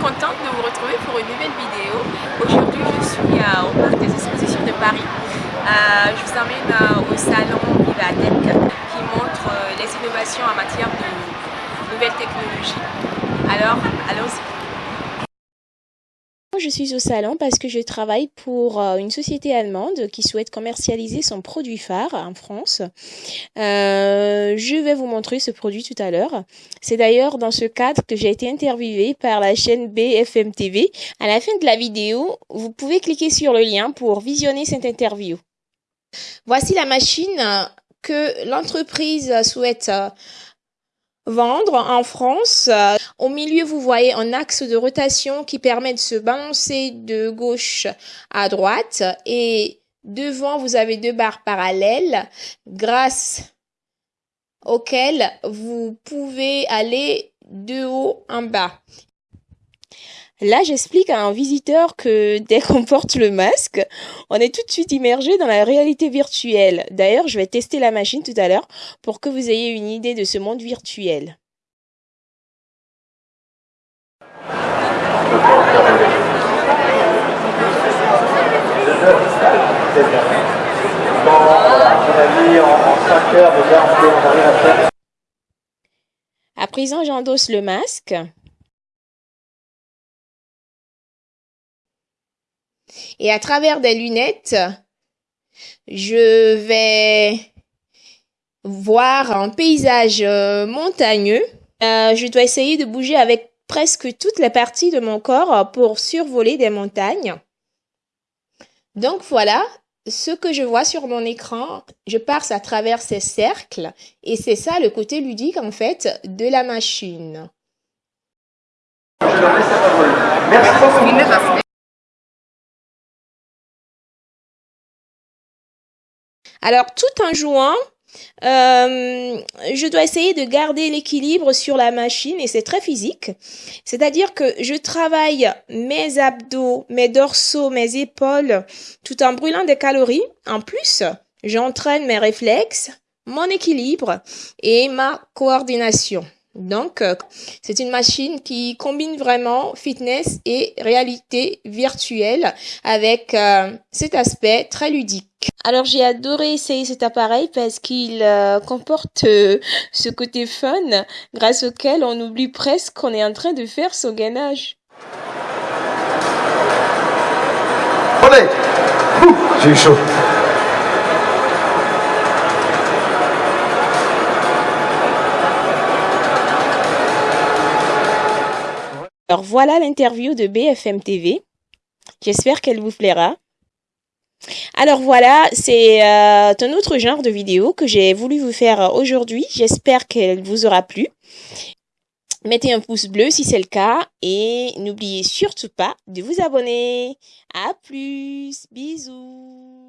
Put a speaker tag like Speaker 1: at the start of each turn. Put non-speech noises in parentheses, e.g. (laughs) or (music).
Speaker 1: contente de vous retrouver pour une nouvelle vidéo. Aujourd'hui, je suis euh, au parc des expositions de Paris. Euh, je vous emmène euh, au salon Vivatech qui montre les innovations en matière de nouvelles technologies. Alors, allons-y
Speaker 2: je suis au salon parce que je travaille pour euh, une société allemande qui souhaite commercialiser son produit phare en France. Euh, je vais vous montrer ce produit tout à l'heure. C'est d'ailleurs dans ce cadre que j'ai été interviewée par la chaîne BFM TV. À la fin de la vidéo, vous pouvez cliquer sur le lien pour visionner cette interview. Voici la machine que l'entreprise souhaite euh, vendre en France. Euh, au milieu, vous voyez un axe de rotation qui permet de se balancer de gauche à droite et devant, vous avez deux barres parallèles grâce auxquelles vous pouvez aller de haut en bas. Là, j'explique à un visiteur que (laughs) dès qu'on porte le masque, on est tout de suite immergé dans la réalité virtuelle. D'ailleurs, je vais tester la machine tout à l'heure pour que vous ayez une idée de ce monde virtuel. À présent, j'endosse le masque. Et à travers des lunettes, je vais voir un paysage euh, montagneux. Euh, je dois essayer de bouger avec presque toutes les parties de mon corps pour survoler des montagnes. Donc voilà, ce que je vois sur mon écran, je passe à travers ces cercles et c'est ça le côté ludique en fait de la machine. Merci Alors, tout en jouant, euh, je dois essayer de garder l'équilibre sur la machine et c'est très physique. C'est-à-dire que je travaille mes abdos, mes dorsaux, mes épaules tout en brûlant des calories. En plus, j'entraîne mes réflexes, mon équilibre et ma coordination. Donc, euh, c'est une machine qui combine vraiment fitness et réalité virtuelle avec euh, cet aspect très ludique. Alors, j'ai adoré essayer cet appareil parce qu'il euh, comporte ce côté fun grâce auquel on oublie presque qu'on est en train de faire son gainage.
Speaker 3: J'ai eu chaud.
Speaker 2: Alors voilà l'interview de BFM TV. J'espère qu'elle vous plaira. Alors voilà, c'est euh, un autre genre de vidéo que j'ai voulu vous faire aujourd'hui. J'espère qu'elle vous aura plu. Mettez un pouce bleu si c'est le cas et n'oubliez surtout pas de vous abonner. À plus, bisous.